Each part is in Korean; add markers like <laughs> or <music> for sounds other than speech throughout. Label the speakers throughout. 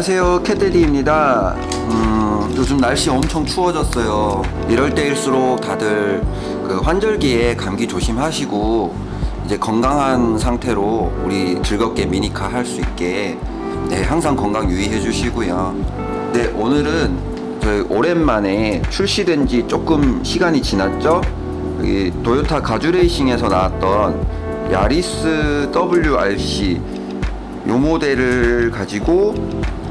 Speaker 1: 안녕하세요 캣데디입니다. 음, 요즘 날씨 엄청 추워졌어요. 이럴 때일수록 다들 그 환절기에 감기 조심하시고 이제 건강한 상태로 우리 즐겁게 미니카 할 수 있게 네 항상 건강 유의해 주시고요. 네 오늘은 저희 오랜만에 출시된 지 조금 시간이 지났죠? 여기 도요타 가주레이싱에서 나왔던 야리스 WRC 요 모델을 가지고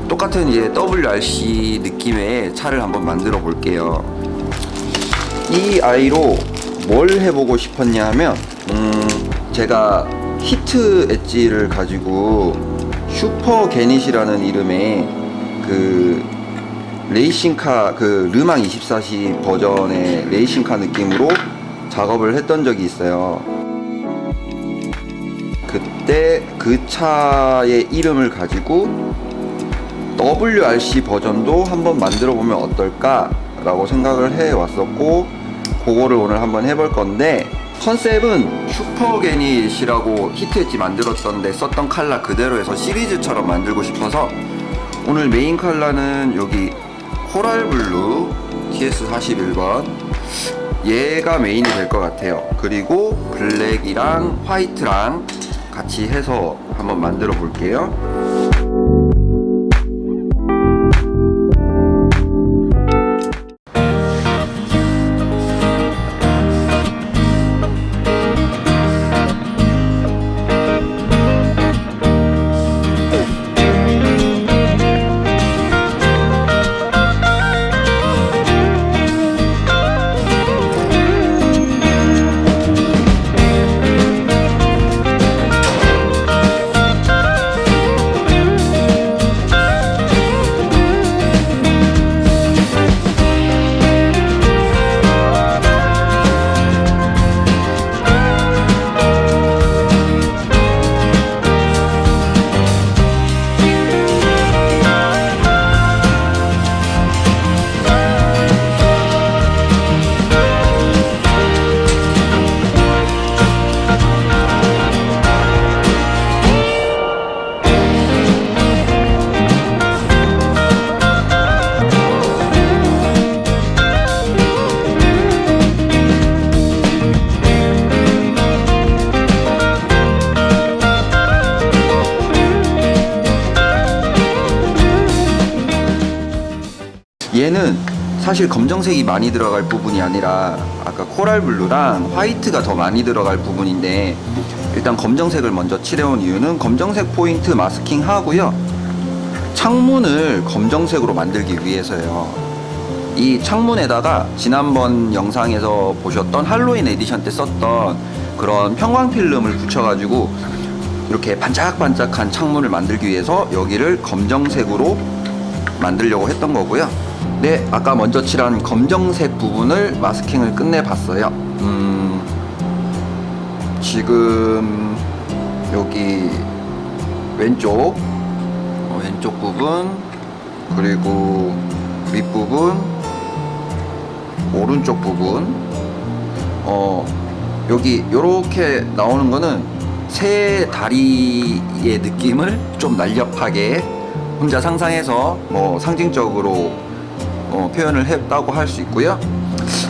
Speaker 1: 똑같은 이제 WRC 느낌의 차를 한번 만들어 볼게요. 이 아이로 뭘 해보고 싶었냐 면 음, 제가 Heat Edge를 가지고 슈퍼 게닛이라는 이름의 그 레이싱카 그 르망 24시 버전의 레이싱카 느낌으로 작업을 했던 적이 있어요. 그때 그 차의 이름을 가지고 WRC 버전도 한번 만들어 보면 어떨까 라고 생각을 해 왔었고 그거를 오늘 한번 해볼 건데 컨셉은 슈퍼게닛이라고 Heat Edge 만들었던데 썼던 칼라 그대로 해서 시리즈처럼 만들고 싶어서 오늘 메인 칼라는 여기 코랄블루 TS41번 얘가 메인이 될 것 같아요. 그리고 블랙이랑 화이트랑 같이 해서 한번 만들어 볼게요 사실 검정색이 많이 들어갈 부분이 아니라 아까 코랄 블루랑 화이트가 더 많이 들어갈 부분인데 일단 검정색을 먼저 칠해온 이유는 검정색 포인트 마스킹 하고요 창문을 검정색으로 만들기 위해서요 이 창문에다가 지난번 영상에서 보셨던 할로윈 에디션 때 썼던 그런 편광 필름을 붙여가지고 이렇게 반짝반짝한 창문을 만들기 위해서 여기를 검정색으로 만들려고 했던 거고요. 네, 아까 먼저 칠한 검정색 부분을 마스킹을 끝내 봤어요. 음, 지금 여기 왼쪽 어, 왼쪽 부분 그리고 윗부분 오른쪽 부분 어 여기 요렇게 나오는 거는 새 다리의 느낌을 좀 날렵하게 혼자 상상해서 뭐 상징적으로 어, 표현을 했다고 할 수 있고요.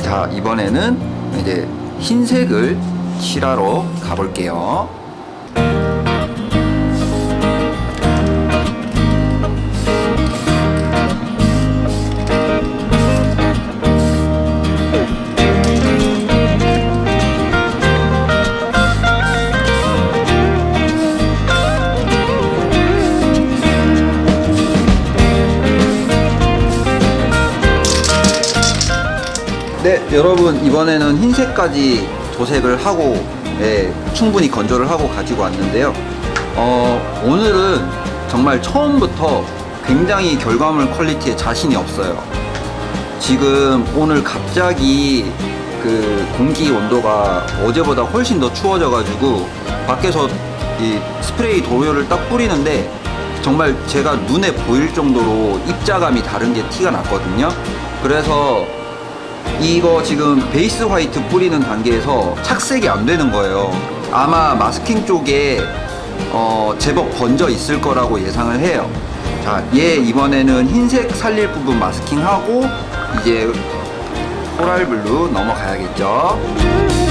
Speaker 1: 자 이번에는 이제 흰색을 칠하러 가볼게요. 네 여러분 이번에는 흰색까지 도색을 하고 예, 충분히 건조를 하고 가지고 왔는데요. 어, 오늘은 정말 처음부터 굉장히 결과물 퀄리티에 자신이 없어요. 지금 오늘 갑자기 그 공기 온도가 어제보다 훨씬 더 추워져 가지고 밖에서 이 스프레이 도료를 딱 뿌리는데 정말 제가 눈에 보일 정도로 입자감이 다른 게 티가 났거든요. 그래서 이거 지금 베이스 화이트 뿌리는 단계에서 착색이 안 되는 거예요 아마 마스킹 쪽에 어, 제법 번져 있을 거라고 예상을 해요 자 자, 얘 이번에는 흰색 살릴 부분 마스킹하고 이제 코랄 블루 넘어가야겠죠.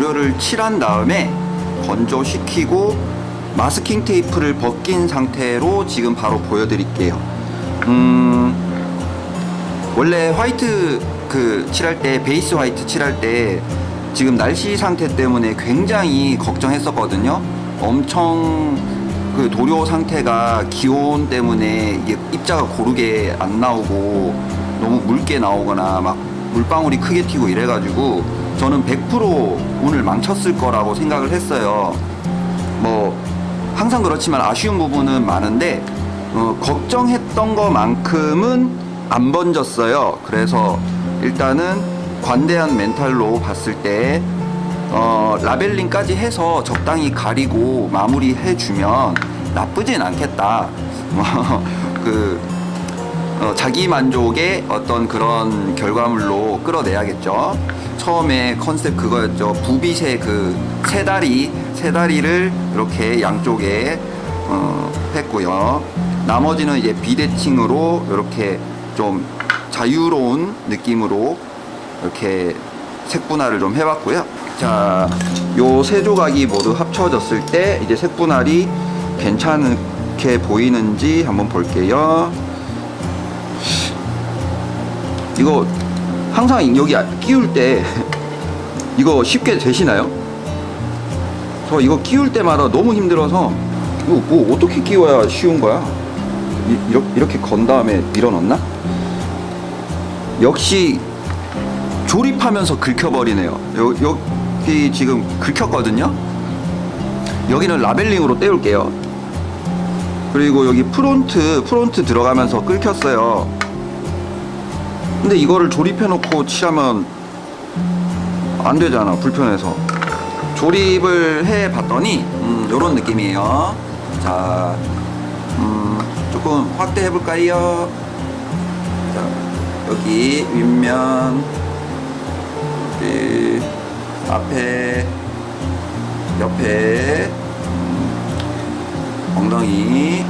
Speaker 1: 도료를 칠한 다음에 건조시키고 마스킹 테이프를 벗긴 상태로 지금 바로 보여드릴게요. 음, 원래 화이트 그 칠할 때 베이스 화이트 칠할 때 지금 날씨 상태 때문에 굉장히 걱정했었거든요. 엄청 그 도료 상태가 기온 때문에 이게 입자가 고르게 안 나오고 너무 묽게 나오거나 막 물방울이 크게 튀고 이래가지고 저는 100% 오늘 망쳤을 거라고 생각을 했어요. 뭐 항상 그렇지만 아쉬운 부분은 많은데 어, 걱정했던 것만큼은 안 번졌어요. 그래서 일단은 관대한 멘탈로 봤을 때 어, 라벨링까지 해서 적당히 가리고 마무리해주면 나쁘진 않겠다. <laughs> 그 어, 자기 만족의 어떤 그런 결과물로 끌어내야겠죠. 처음에 컨셉 그거였죠. 부빗의 그 세 다리, 세 다리를 이렇게 양쪽에 어, 했고요. 나머지는 이제 비대칭으로 이렇게 좀 자유로운 느낌으로 이렇게 색분할을 좀 해봤고요. 자, 요 세 조각이 모두 합쳐졌을 때 이제 색분할이 괜찮게 보이는지 한번 볼게요. 이거 항상 여기 끼울 때 <laughs> 이거 쉽게 되시나요? 저 이거 끼울 때마다 너무 힘들어서 이거 뭐 어떻게 끼워야 쉬운 거야? 이, 이렇게, 이렇게 건 다음에 밀어넣나? 역시 조립하면서 긁혀버리네요. 요, 여기 지금 긁혔거든요. 여기는 labeling으로 때울게요. 그리고 여기 front front 들어가면서 긁혔어요. 근데 이거를 조립해 놓고 칠하면 안 되잖아 불편해서. 조립을 해 봤더니 음, 요런 느낌이에요. 자 음, 조금 확대해 볼까요? 자 여기 윗면 여기 앞에 옆에 음, 엉덩이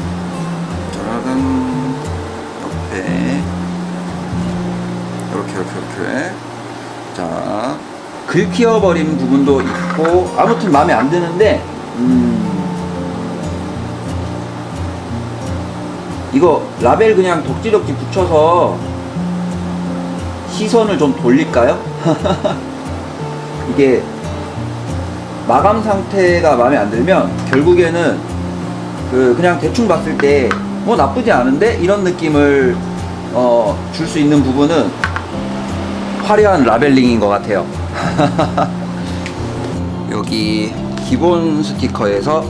Speaker 1: 짜라란 옆에 이렇게 이렇게. 자 긁히어버린 부분도 있고 아무튼 마음에 안 드는데 음. 이거 라벨 그냥 덕지덕지 붙여서 시선을 좀 돌릴까요? <laughs> 이게 마감 상태가 마음에 안 들면 결국에는 그 그냥 대충 봤을 때 뭐 나쁘지 않은데? 이런 느낌을 어, 줄 수 있는 부분은 화려한 라벨링인 것 같아요. <laughs> 여기 기본 스티커에서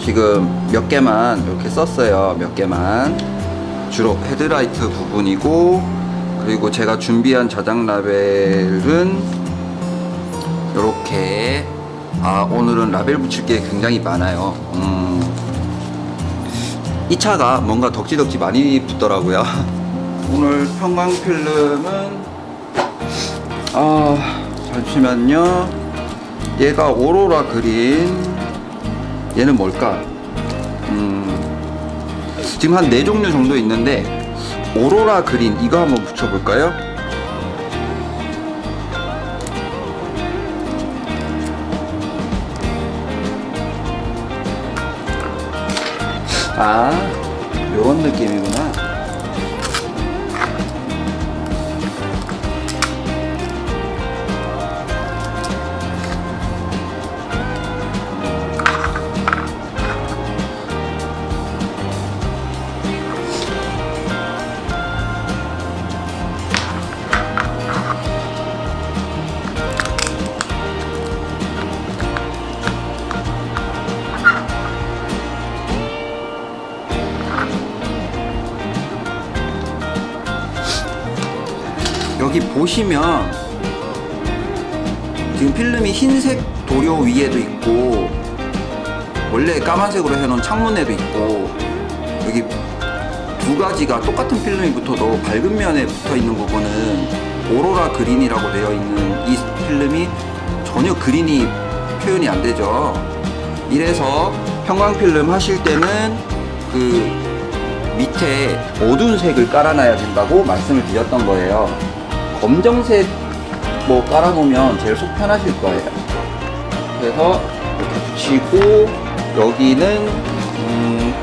Speaker 1: 지금 몇 개만 이렇게 썼어요. 몇 개만. 주로 헤드라이트 부분이고, 그리고 제가 준비한 자작 라벨은 이렇게. 아, 오늘은 라벨 붙일 게 굉장히 많아요. 음, 이 차가 뭔가 덕지덕지 많이 붙더라고요. <laughs> 오늘 평광 필름은 아 잠시만요. 얘가 오로라 그린 얘는 뭘까? 음 지금 한네 종류 정도 있는데 오로라 그린 이거 한번 붙여볼까요? 아 요런 느낌이구나 여기 보시면 지금 필름이 흰색 도료 위에도 있고 원래 까만색으로 해놓은 창문에도 있고 여기 두 가지가 똑같은 필름이 붙어도 밝은 면에 붙어 있는 부분은 오로라 그린이라고 되어 있는 이 필름이 전혀 그린이 표현이 안 되죠. 이래서 형광 필름 하실 때는 그 밑에 어두운 색을 깔아놔야 된다고 말씀을 드렸던 거예요. 검정색 뭐 깔아놓으면 제일 속 편하실 거예요. 그래서 이렇게 붙이고 여기는 음,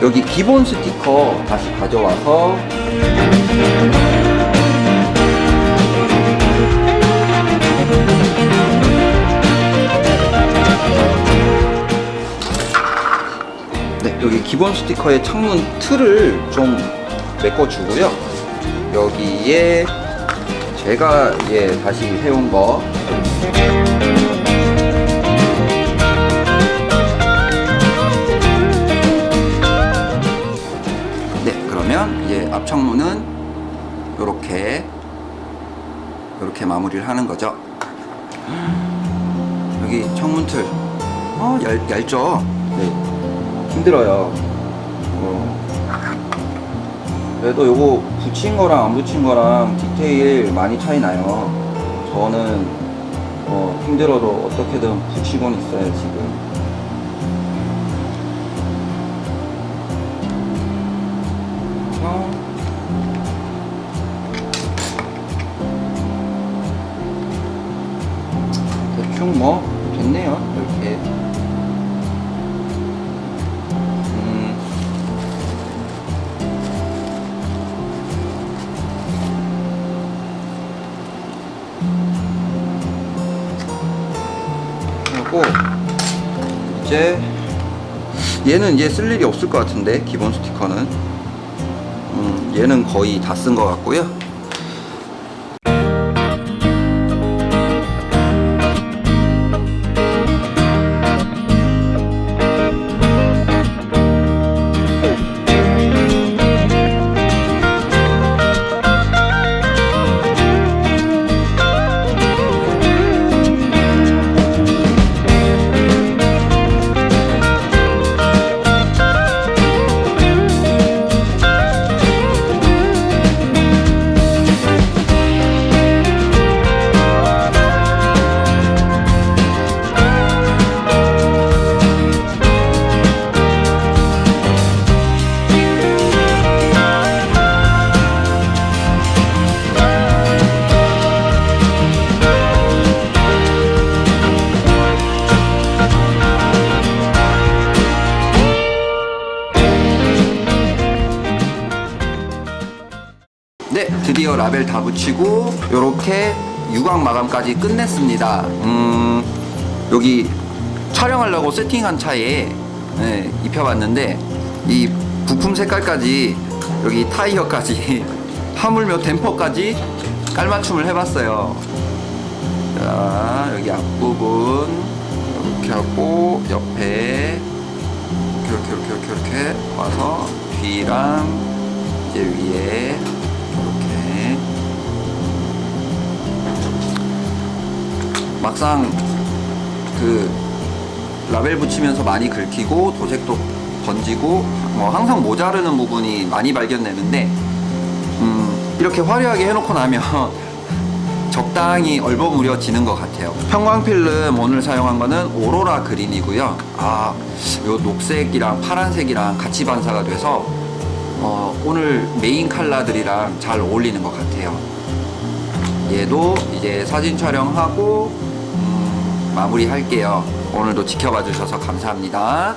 Speaker 1: 여기 기본 스티커 다시 가져와서 네, 여기 기본 스티커의 창문 틀을 좀 메꿔주고요. 여기에 제가 예 다시 해온 거 네, 그러면 이제 앞창문은 이렇게 이렇게 마무리를 하는 거죠. 여기 창문 틀, 어 얇, 얇죠? 네, 힘들어요. 어. 그래도 요거 붙인 거랑 안 붙인 거랑 디테일 많이 차이 나요. 저는 어, 힘들어도 어떻게든 붙이곤 있어요 지금. 어. 대충 뭐 됐네요 이렇게. 이제 얘는 이제 쓸 일이 없을 것 같은데 기본 스티커는. 음, 얘는 거의 다 쓴 것 같고요 네, 드디어 라벨 다 붙이고 요렇게 유광 마감까지 끝냈습니다. 음, 여기 촬영하려고 세팅한 차에 네, 입혀봤는데 이 부품 색깔까지 여기 타이어까지 <laughs> 하물며 댐퍼까지 깔맞춤을 해봤어요. 자, 여기 앞부분 이렇게 하고 옆에 이렇게 이렇게 이렇게 이렇게 와서 뒤랑 이제 위에 막상 그 라벨 붙이면서 많이 긁히고 도색도 번지고 뭐 항상 모자르는 부분이 많이 발견되는데 음 이렇게 화려하게 해놓고 나면 <laughs> 적당히 얼버무려지는 것 같아요. 형광 필름 오늘 사용한 거는 오로라 그린이고요. 아, 요 녹색이랑 파란색이랑 같이 반사가 돼서 어, 오늘 메인 컬러들이랑 잘 어울리는 것 같아요. 얘도 이제 사진 촬영하고 음, 마무리 할게요. 오늘도 지켜봐 주셔서 감사합니다.